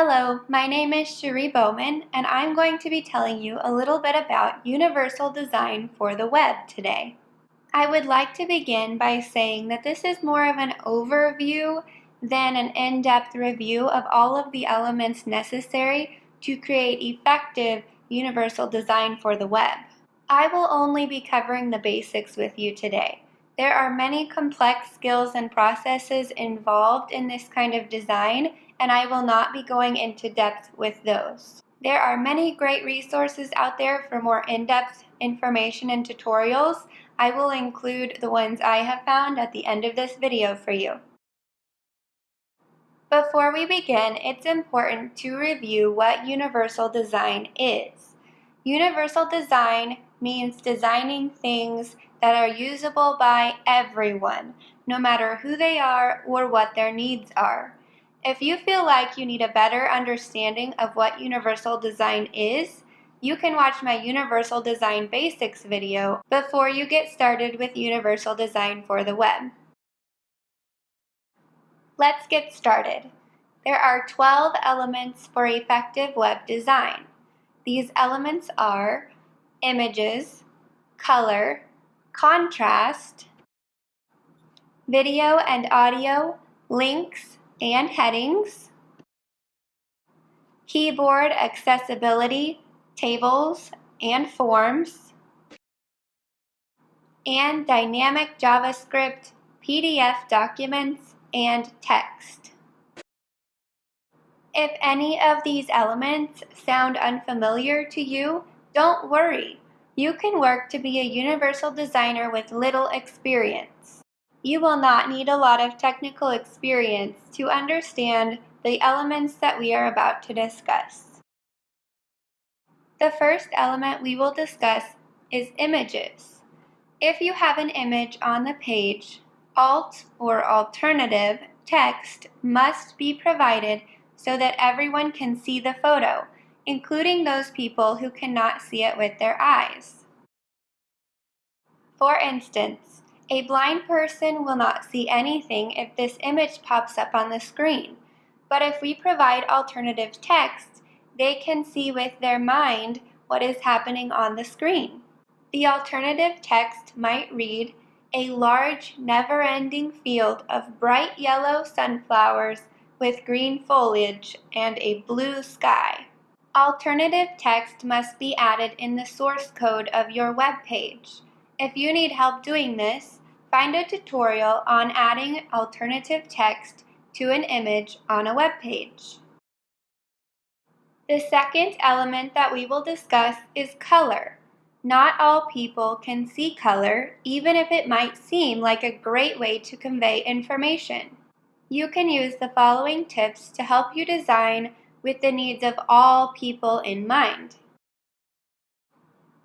Hello, my name is Cherie Bowman, and I'm going to be telling you a little bit about universal design for the web today. I would like to begin by saying that this is more of an overview than an in-depth review of all of the elements necessary to create effective universal design for the web. I will only be covering the basics with you today. There are many complex skills and processes involved in this kind of design, and I will not be going into depth with those. There are many great resources out there for more in-depth information and tutorials. I will include the ones I have found at the end of this video for you. Before we begin, it's important to review what universal design is. Universal design means designing things that are usable by everyone, no matter who they are or what their needs are. If you feel like you need a better understanding of what universal design is, you can watch my Universal Design Basics video before you get started with Universal Design for the web. Let's get started. There are 12 elements for effective web design. These elements are images, color, contrast, video and audio, links, and headings, keyboard accessibility, tables and forms, and dynamic JavaScript, PDF documents, and text. If any of these elements sound unfamiliar to you, don't worry. You can work to be a universal designer with little experience. You will not need a lot of technical experience to understand the elements that we are about to discuss. The first element we will discuss is images. If you have an image on the page, alt or alternative text must be provided so that everyone can see the photo, including those people who cannot see it with their eyes. For instance, a blind person will not see anything if this image pops up on the screen, but if we provide alternative text, they can see with their mind what is happening on the screen. The alternative text might read, a large, never-ending field of bright yellow sunflowers with green foliage and a blue sky. Alternative text must be added in the source code of your web page. If you need help doing this, find a tutorial on adding alternative text to an image on a web page. The second element that we will discuss is color. Not all people can see color, even if it might seem like a great way to convey information. You can use the following tips to help you design with the needs of all people in mind.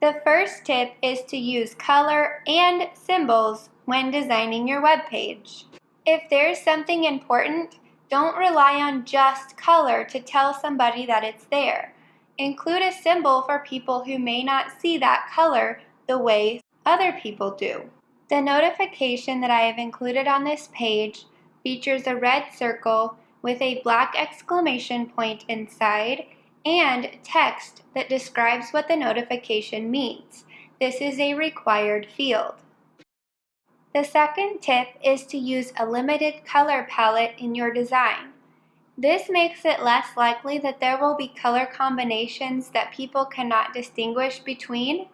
The first tip is to use color and symbols when designing your web page. If there's something important, don't rely on just color to tell somebody that it's there. Include a symbol for people who may not see that color the way other people do. The notification that I have included on this page features a red circle with a black exclamation point inside and text that describes what the notification means. This is a required field. The second tip is to use a limited color palette in your design. This makes it less likely that there will be color combinations that people cannot distinguish between,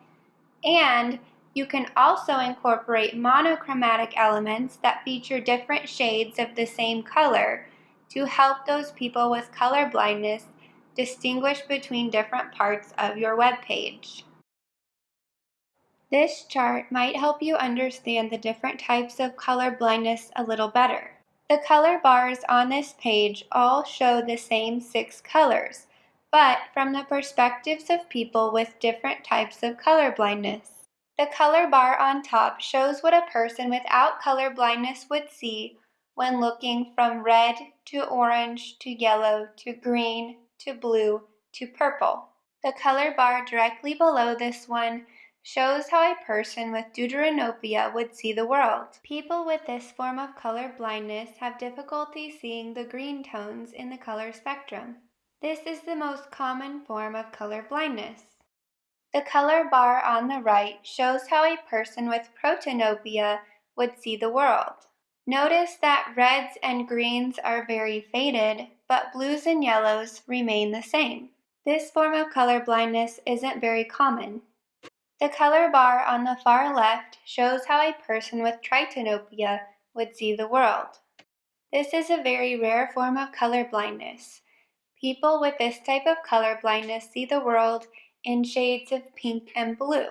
and you can also incorporate monochromatic elements that feature different shades of the same color to help those people with color blindness distinguish between different parts of your web page. This chart might help you understand the different types of color blindness a little better. The color bars on this page all show the same six colors, but from the perspectives of people with different types of color blindness. The color bar on top shows what a person without color blindness would see when looking from red to orange to yellow to green to blue to purple. The color bar directly below this one shows how a person with deuteranopia would see the world. People with this form of color blindness have difficulty seeing the green tones in the color spectrum. This is the most common form of color blindness. The color bar on the right shows how a person with protanopia would see the world. Notice that reds and greens are very faded, but blues and yellows remain the same. This form of color blindness isn't very common. The color bar on the far left shows how a person with tritanopia would see the world. This is a very rare form of color blindness. People with this type of color blindness see the world in shades of pink and blue.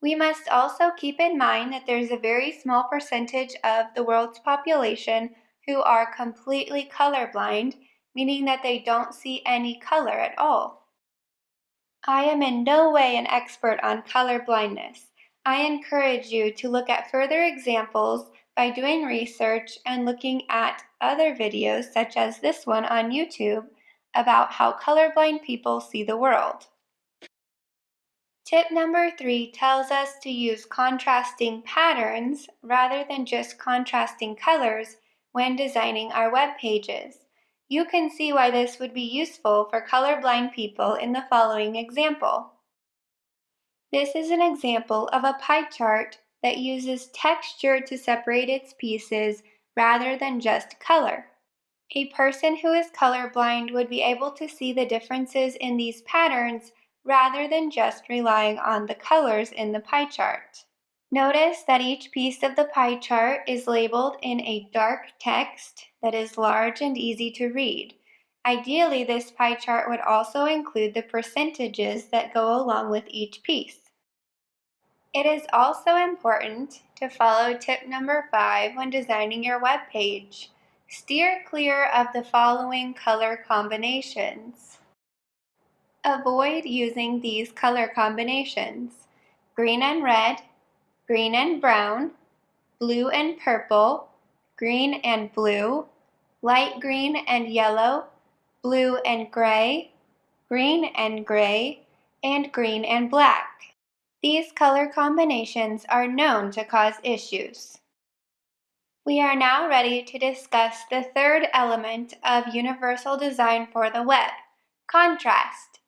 We must also keep in mind that there's a very small percentage of the world's population who are completely colorblind, meaning that they don't see any color at all. I am in no way an expert on color blindness. I encourage you to look at further examples by doing research and looking at other videos such as this one on YouTube about how colorblind people see the world. Tip number three tells us to use contrasting patterns rather than just contrasting colors when designing our web pages. You can see why this would be useful for colorblind people in the following example. This is an example of a pie chart that uses texture to separate its pieces rather than just color. A person who is colorblind would be able to see the differences in these patterns rather than just relying on the colors in the pie chart. Notice that each piece of the pie chart is labeled in a dark text that is large and easy to read. Ideally, this pie chart would also include the percentages that go along with each piece. It is also important to follow tip number five when designing your web page. Steer clear of the following color combinations. Avoid using these color combinations. Green and red, green and brown, blue and purple, green and blue, light green and yellow, blue and gray, green and gray, and green and black. These color combinations are known to cause issues. We are now ready to discuss the third element of universal design for the web, contrast.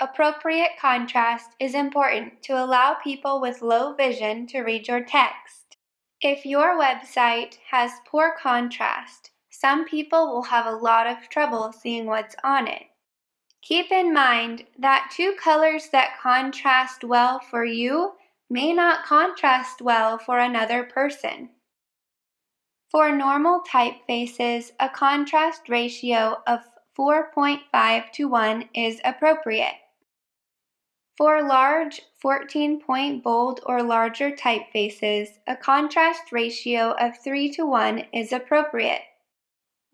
Appropriate contrast is important to allow people with low vision to read your text. If your website has poor contrast, some people will have a lot of trouble seeing what's on it. Keep in mind that two colors that contrast well for you may not contrast well for another person. For normal typefaces, a contrast ratio of 4.5 to 1 is appropriate. For large 14-point bold or larger typefaces, a contrast ratio of 3 to 1 is appropriate.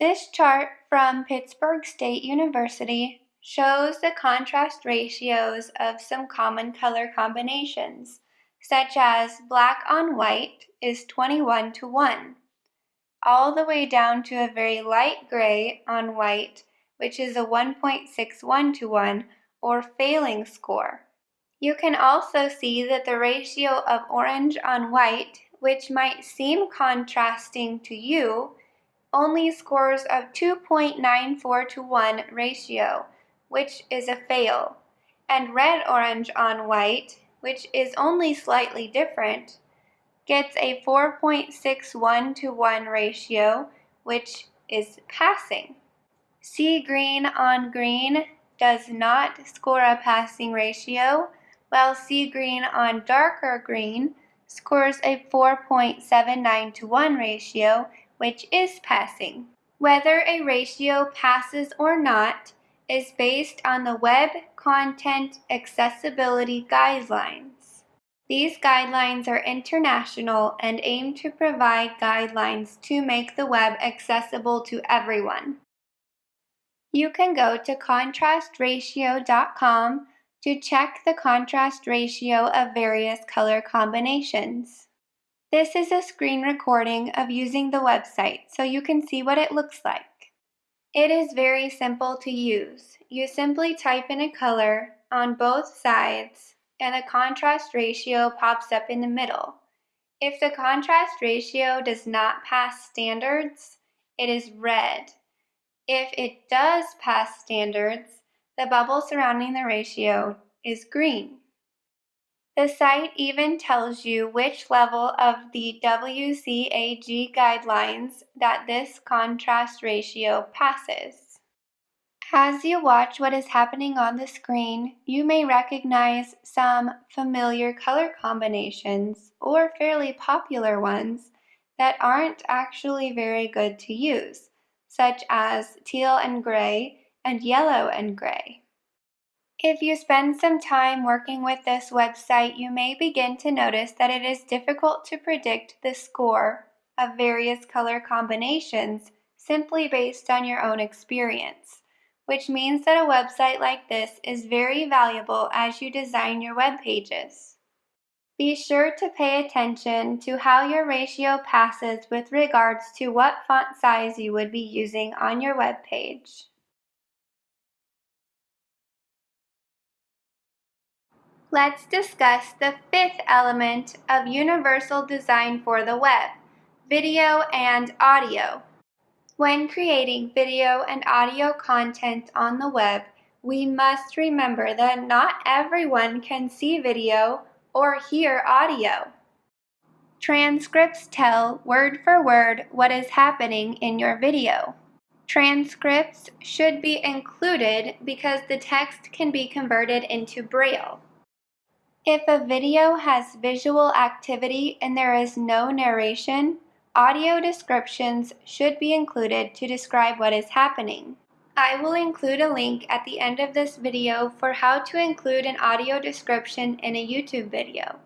This chart from Pittsburg State University shows the contrast ratios of some common color combinations, such as black on white is 21 to 1, all the way down to a very light gray on white, which is a 1.61 to 1, or failing score. You can also see that the ratio of orange on white, which might seem contrasting to you, only scores of 2.94 to 1 ratio, which is a fail, and red-orange on white, which is only slightly different, gets a 4.61 to 1 ratio, which is passing. Sea green on green does not score a passing ratio, while sea green on darker green scores a 4.79 to 1 ratio, which is passing. Whether a ratio passes or not is based on the Web Content Accessibility Guidelines. These guidelines are international and aim to provide guidelines to make the web accessible to everyone. You can go to contrastratio.com to check the contrast ratio of various color combinations. This is a screen recording of using the website so you can see what it looks like. It is very simple to use. You simply type in a color on both sides and the contrast ratio pops up in the middle. If the contrast ratio does not pass standards, it is red. If it does pass standards, the bubble surrounding the ratio is green. The site even tells you which level of the WCAG guidelines that this contrast ratio passes. As you watch what is happening on the screen, you may recognize some familiar color combinations or fairly popular ones that aren't actually very good to use, such as teal and gray and yellow and gray. If you spend some time working with this website, you may begin to notice that it is difficult to predict the score of various color combinations simply based on your own experience, which means that a website like this is very valuable as you design your web pages. Be sure to pay attention to how your ratio passes with regards to what font size you would be using on your web page. Let's discuss the fifth element of universal design for the web, video and audio. When creating video and audio content on the web, we must remember that not everyone can see video or hear audio. Transcripts tell word for word what is happening in your video. Transcripts should be included because the text can be converted into Braille. If a video has visual activity and there is no narration, audio descriptions should be included to describe what is happening. I will include a link at the end of this video for how to include an audio description in a YouTube video.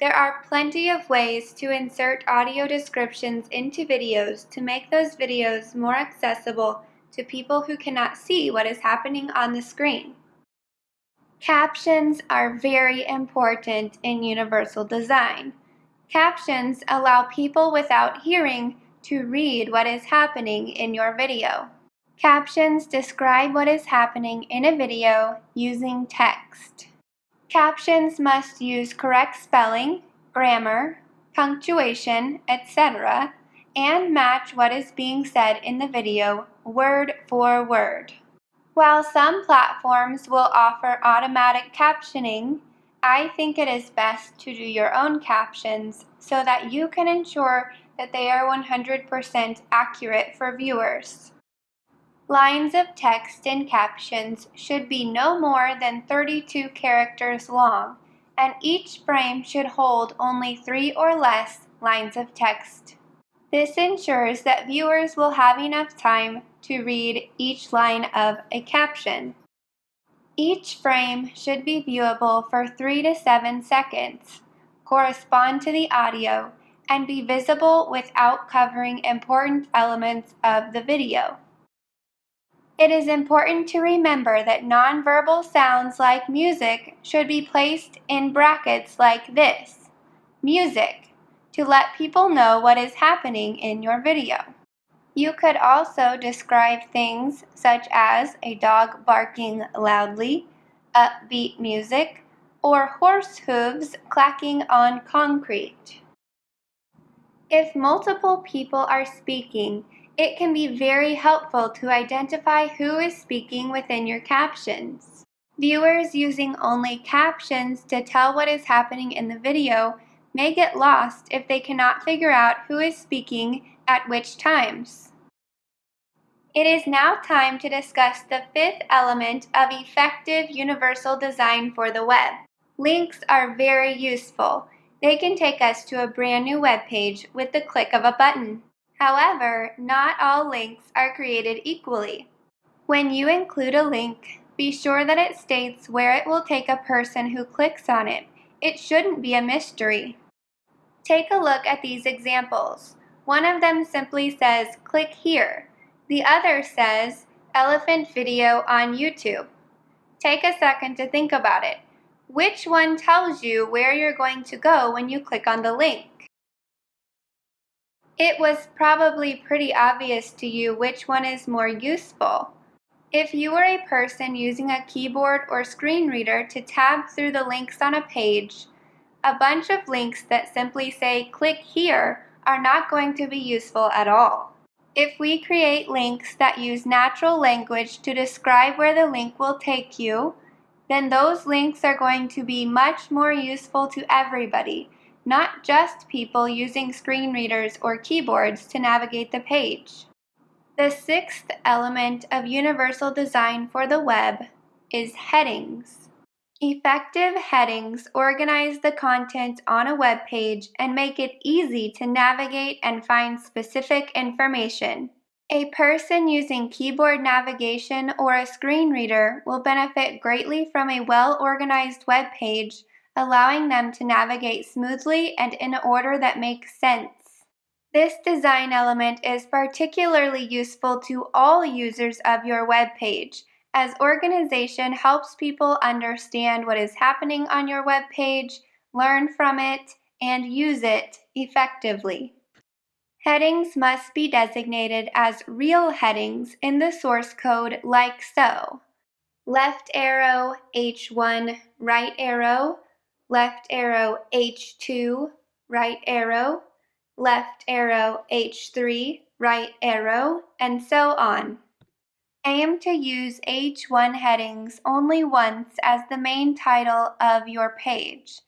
There are plenty of ways to insert audio descriptions into videos to make those videos more accessible to people who cannot see what is happening on the screen. Captions are very important in universal design. Captions allow people without hearing to read what is happening in your video. Captions describe what is happening in a video using text. Captions must use correct spelling, grammar, punctuation, etc., and match what is being said in the video word for word. While some platforms will offer automatic captioning, I think it is best to do your own captions so that you can ensure that they are 100% accurate for viewers. Lines of text in captions should be no more than 32 characters long, and each frame should hold only three or less lines of text. This ensures that viewers will have enough time to read each line of a caption. Each frame should be viewable for 3 to 7 seconds, correspond to the audio, and be visible without covering important elements of the video. It is important to remember that nonverbal sounds like music should be placed in brackets like this, music, to let people know what is happening in your video. You could also describe things such as a dog barking loudly, upbeat music, or horse hooves clacking on concrete. If multiple people are speaking, it can be very helpful to identify who is speaking within your captions. Viewers using only captions to tell what is happening in the video may get lost if they cannot figure out who is speaking at which times. It is now time to discuss the fifth element of effective universal design for the web. Links are very useful. They can take us to a brand new web page with the click of a button. However, not all links are created equally. When you include a link, be sure that it states where it will take a person who clicks on it. It shouldn't be a mystery. Take a look at these examples. One of them simply says, click here. The other says, Elephant Video on YouTube. Take a second to think about it. Which one tells you where you're going to go when you click on the link? It was probably pretty obvious to you which one is more useful. If you were a person using a keyboard or screen reader to tab through the links on a page, a bunch of links that simply say click here are not going to be useful at all. If we create links that use natural language to describe where the link will take you, then those links are going to be much more useful to everybody, not just people using screen readers or keyboards to navigate the page. The sixth element of universal design for the web is headings. Effective headings organize the content on a web page and make it easy to navigate and find specific information. A person using keyboard navigation or a screen reader will benefit greatly from a well-organized web page, allowing them to navigate smoothly and in an order that makes sense. This design element is particularly useful to all users of your web page, as organization helps people understand what is happening on your web page, learn from it, and use it effectively. Headings must be designated as real headings in the source code like so. Left arrow H1, right arrow, left arrow H2, right arrow, left arrow H3, right arrow, and so on. Aim to use H1 headings only once as the main title of your page.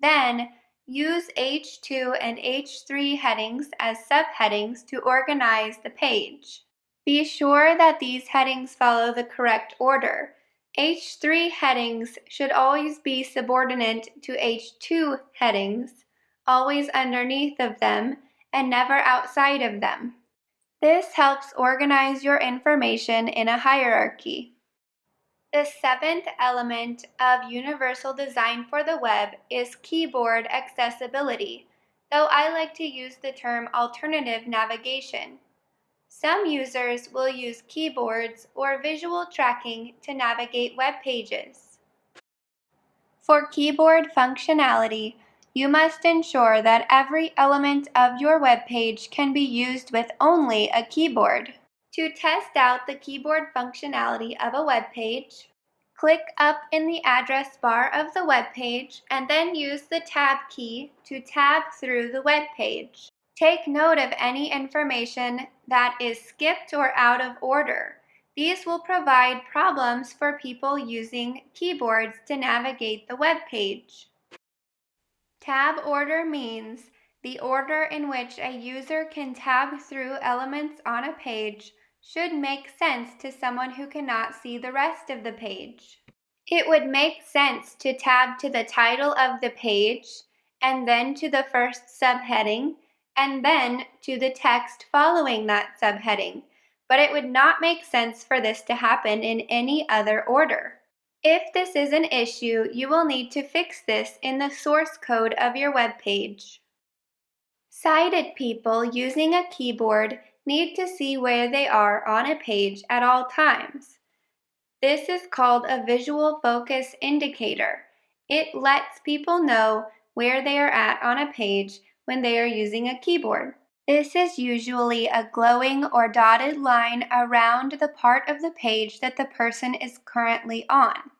Then, use H2 and H3 headings as subheadings to organize the page. Be sure that these headings follow the correct order. H3 headings should always be subordinate to H2 headings, always underneath of them, and never outside of them. This helps organize your information in a hierarchy. The seventh element of universal design for the web is keyboard accessibility, though I like to use the term alternative navigation. Some users will use keyboards or visual tracking to navigate web pages. For keyboard functionality, you must ensure that every element of your web page can be used with only a keyboard. To test out the keyboard functionality of a web page, click up in the address bar of the web page and then use the Tab key to tab through the web page. Take note of any information that is skipped or out of order. These will provide problems for people using keyboards to navigate the web page. Tab order means the order in which a user can tab through elements on a page should make sense to someone who cannot see the rest of the page. It would make sense to tab to the title of the page, and then to the first subheading, and then to the text following that subheading, but it would not make sense for this to happen in any other order. If this is an issue, you will need to fix this in the source code of your web page. Sighted people using a keyboard need to see where they are on a page at all times. This is called a visual focus indicator. It lets people know where they are at on a page when they are using a keyboard. This is usually a glowing or dotted line around the part of the page that the person is currently on.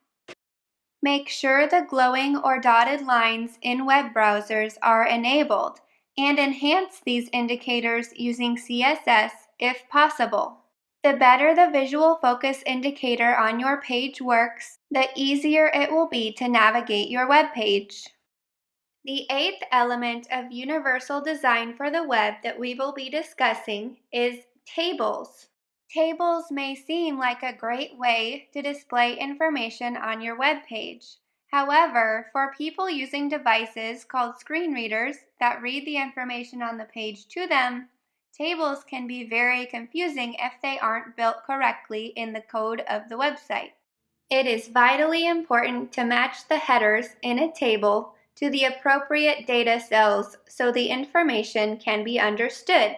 Make sure the glowing or dotted lines in web browsers are enabled and enhance these indicators using CSS if possible. The better the visual focus indicator on your page works, the easier it will be to navigate your web page. The eighth element of universal design for the web that we will be discussing is tables. Tables may seem like a great way to display information on your web page. However, for people using devices called screen readers that read the information on the page to them, tables can be very confusing if they aren't built correctly in the code of the website. It is vitally important to match the headers in a table to the appropriate data cells so the information can be understood.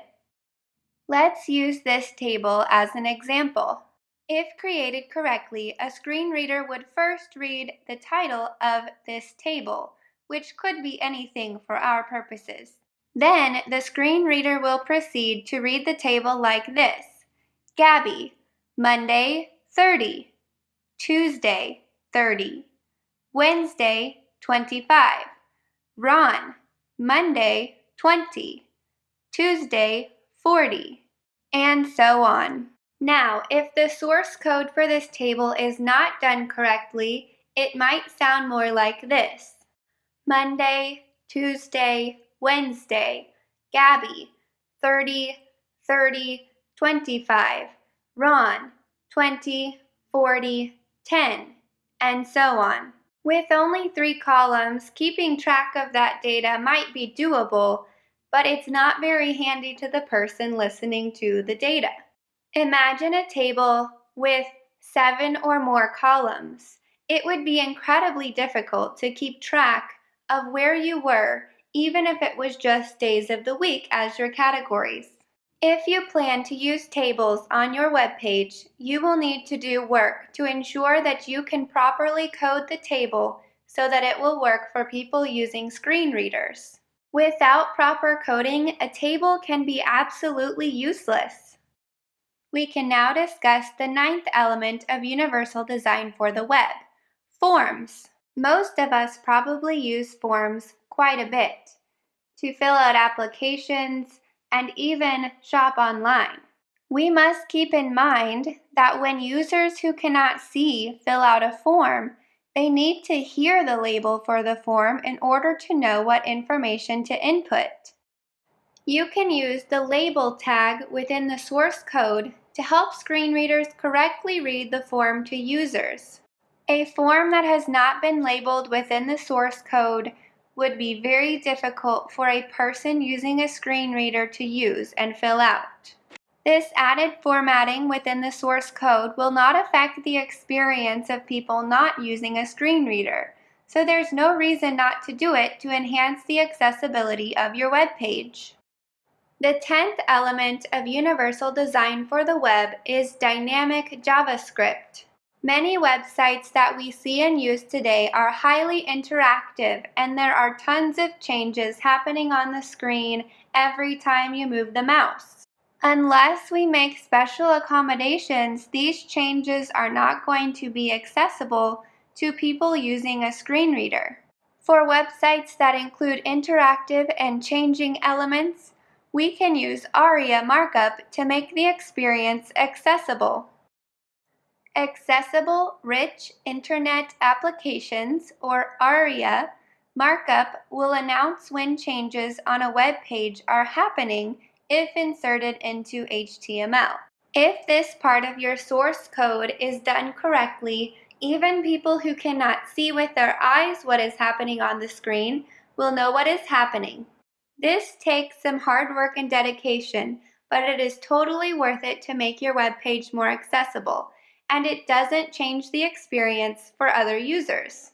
Let's use this table as an example. If created correctly, a screen reader would first read the title of this table, which could be anything for our purposes. Then the screen reader will proceed to read the table like this. Gabby, Monday, 30. Tuesday, 30. Wednesday, 25. Ron, Monday, 20. Tuesday, 40. and so on. Now, if the source code for this table is not done correctly, it might sound more like this. Monday, Tuesday, Wednesday, Gabby, 30, 30, 25, Ron, 20, 40, 10, and so on. With only three columns, keeping track of that data might be doable, but it's not very handy to the person listening to the data. Imagine a table with seven or more columns. It would be incredibly difficult to keep track of where you were, even if it was just days of the week as your categories. If you plan to use tables on your web page, you will need to do work to ensure that you can properly code the table so that it will work for people using screen readers. Without proper coding, a table can be absolutely useless. We can now discuss the ninth element of universal design for the web, forms. Most of us probably use forms quite a bit to fill out applications and even shop online. We must keep in mind that when users who cannot see fill out a form, they need to hear the label for the form in order to know what information to input. You can use the label tag within the source code to help screen readers correctly read the form to users. A form that has not been labeled within the source code would be very difficult for a person using a screen reader to use and fill out. This added formatting within the source code will not affect the experience of people not using a screen reader, so there's no reason not to do it to enhance the accessibility of your web page. The tenth element of universal design for the web is dynamic JavaScript. Many websites that we see and use today are highly interactive and there are tons of changes happening on the screen every time you move the mouse. Unless we make special accommodations, these changes are not going to be accessible to people using a screen reader. For websites that include interactive and changing elements, we can use ARIA markup to make the experience accessible. Accessible Rich Internet Applications, or ARIA, markup will announce when changes on a web page are happening if inserted into HTML. If this part of your source code is done correctly, even people who cannot see with their eyes what is happening on the screen will know what is happening. This takes some hard work and dedication, but it is totally worth it to make your web page more accessible, and it doesn't change the experience for other users.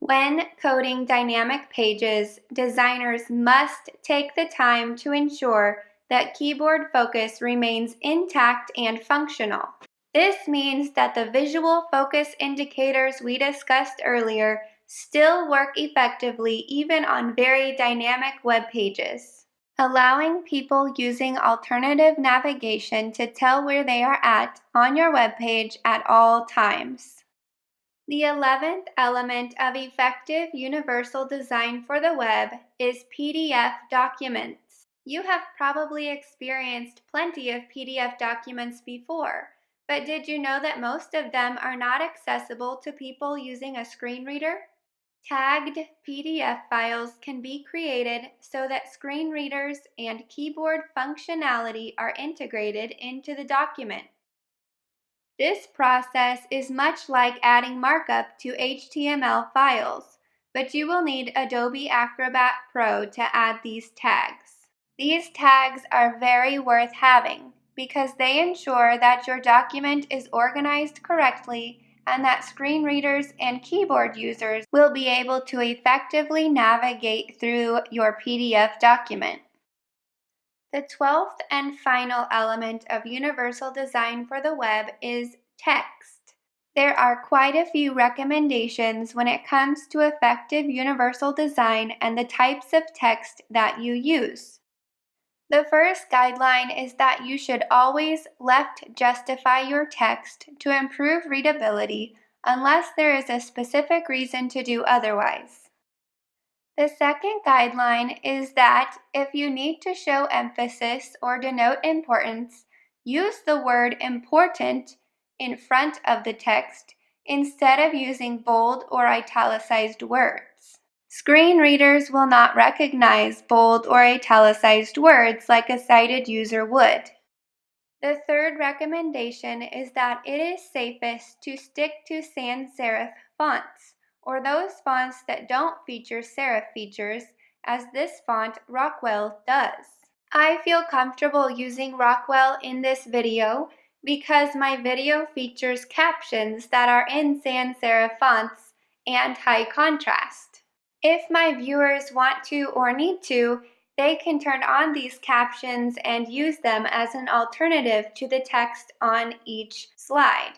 When coding dynamic pages, designers must take the time to ensure that keyboard focus remains intact and functional. This means that the visual focus indicators we discussed earlier still work effectively even on very dynamic web pages, allowing people using alternative navigation to tell where they are at on your web page at all times. The 11th element of effective universal design for the web is PDF documents. You have probably experienced plenty of PDF documents before, but did you know that most of them are not accessible to people using a screen reader? Tagged PDF files can be created so that screen readers and keyboard functionality are integrated into the document. This process is much like adding markup to HTML files, but you will need Adobe Acrobat Pro to add these tags. These tags are very worth having because they ensure that your document is organized correctly and that screen readers and keyboard users will be able to effectively navigate through your PDF document. The twelfth and final element of universal design for the web is text. There are quite a few recommendations when it comes to effective universal design and the types of text that you use. The first guideline is that you should always left justify your text to improve readability unless there is a specific reason to do otherwise. The second guideline is that if you need to show emphasis or denote importance, use the word important in front of the text instead of using bold or italicized words. Screen readers will not recognize bold or italicized words like a sighted user would. The third recommendation is that it is safest to stick to sans serif fonts or those fonts that don't feature serif features, as this font Rockwell does. I feel comfortable using Rockwell in this video because my video features captions that are in sans serif fonts and high contrast. If my viewers want to or need to, they can turn on these captions and use them as an alternative to the text on each slide.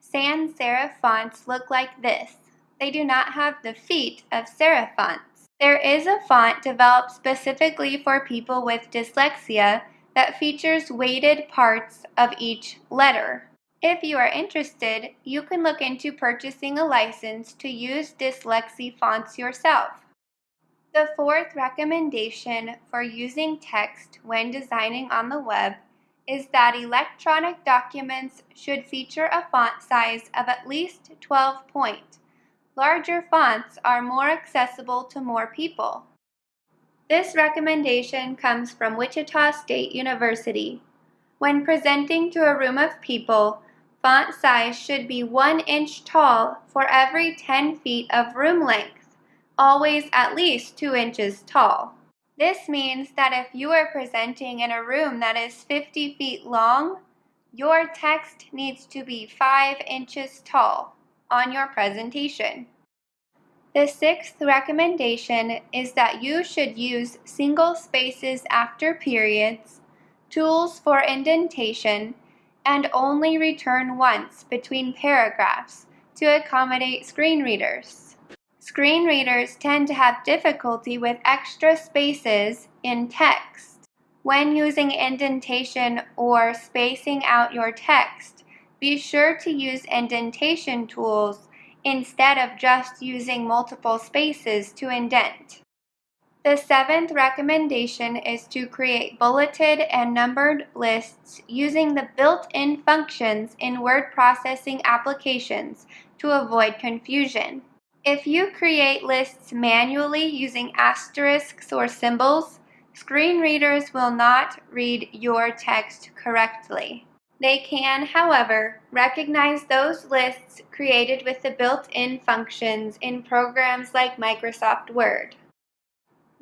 Sans serif fonts look like this they do not have the feet of serif fonts. There is a font developed specifically for people with dyslexia that features weighted parts of each letter. If you are interested, you can look into purchasing a license to use dyslexia fonts yourself. The fourth recommendation for using text when designing on the web is that electronic documents should feature a font size of at least 12 point larger fonts are more accessible to more people. This recommendation comes from Wichita State University. When presenting to a room of people, font size should be 1 inch tall for every 10 feet of room length, always at least 2 inches tall. This means that if you are presenting in a room that is 50 feet long, your text needs to be 5 inches tall on your presentation. The sixth recommendation is that you should use single spaces after periods, tools for indentation, and only return once between paragraphs to accommodate screen readers. Screen readers tend to have difficulty with extra spaces in text. When using indentation or spacing out your text, be sure to use indentation tools instead of just using multiple spaces to indent. The seventh recommendation is to create bulleted and numbered lists using the built-in functions in word processing applications to avoid confusion. If you create lists manually using asterisks or symbols, screen readers will not read your text correctly. They can, however, recognize those lists created with the built-in functions in programs like Microsoft Word.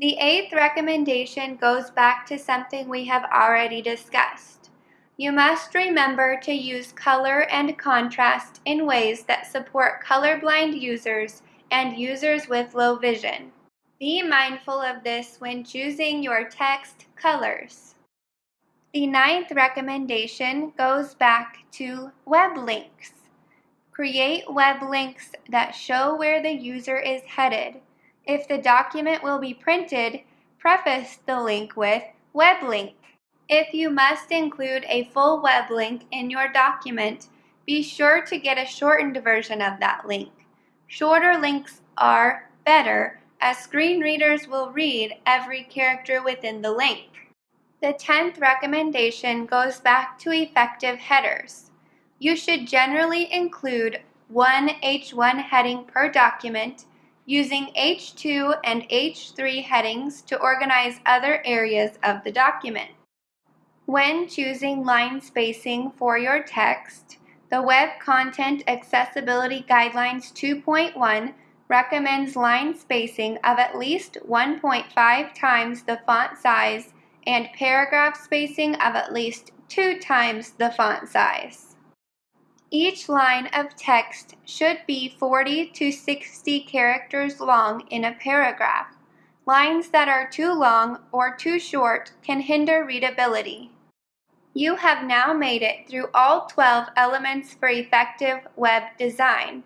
The eighth recommendation goes back to something we have already discussed. You must remember to use color and contrast in ways that support colorblind users and users with low vision. Be mindful of this when choosing your text colors. The ninth recommendation goes back to web links. Create web links that show where the user is headed. If the document will be printed, preface the link with web link. If you must include a full web link in your document, be sure to get a shortened version of that link. Shorter links are better as screen readers will read every character within the link. The tenth recommendation goes back to effective headers. You should generally include one H1 heading per document using H2 and H3 headings to organize other areas of the document. When choosing line spacing for your text, the Web Content Accessibility Guidelines 2.1 recommends line spacing of at least 1.5 times the font size and paragraph spacing of at least two times the font size. Each line of text should be 40 to 60 characters long in a paragraph. Lines that are too long or too short can hinder readability. You have now made it through all 12 elements for effective web design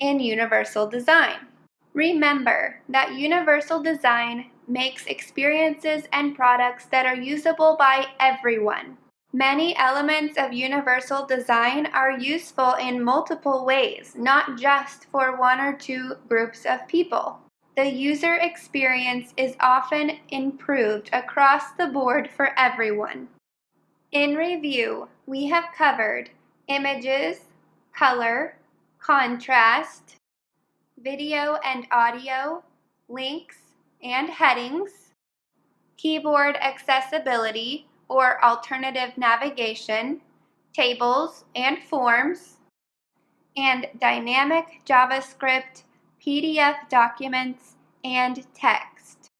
in Universal Design. Remember that Universal Design makes experiences and products that are usable by everyone. Many elements of universal design are useful in multiple ways, not just for one or two groups of people. the user experience is often improved across the board for everyone. In review, we have covered images, color, contrast, video and audio, links and headings, keyboard accessibility or alternative navigation, tables and forms, and dynamic JavaScript, PDF documents, and text.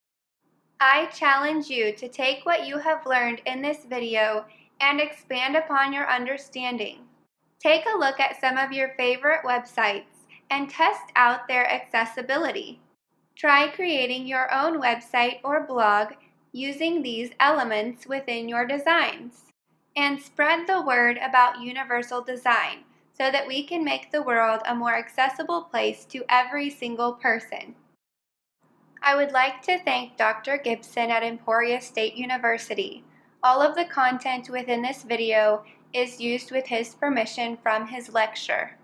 I challenge you to take what you have learned in this video and expand upon your understanding. Take a look at some of your favorite websites and test out their accessibility. Try creating your own website or blog using these elements within your designs. And spread the word about universal design so that we can make the world a more accessible place to every single person. I would like to thank Dr. Gibson at Emporia State University. All of the content within this video is used with his permission from his lecture.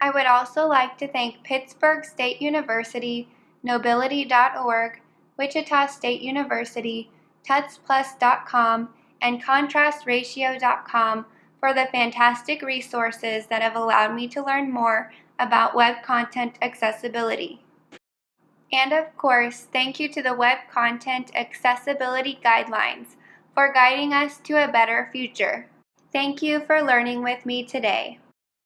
I would also like to thank Pittsburg State University, Knowbility.org, Wichita State University, TutsPlus.com, and ContrastRatio.com for the fantastic resources that have allowed me to learn more about web content accessibility. And of course, thank you to the Web Content Accessibility Guidelines for guiding us to a better future. Thank you for learning with me today.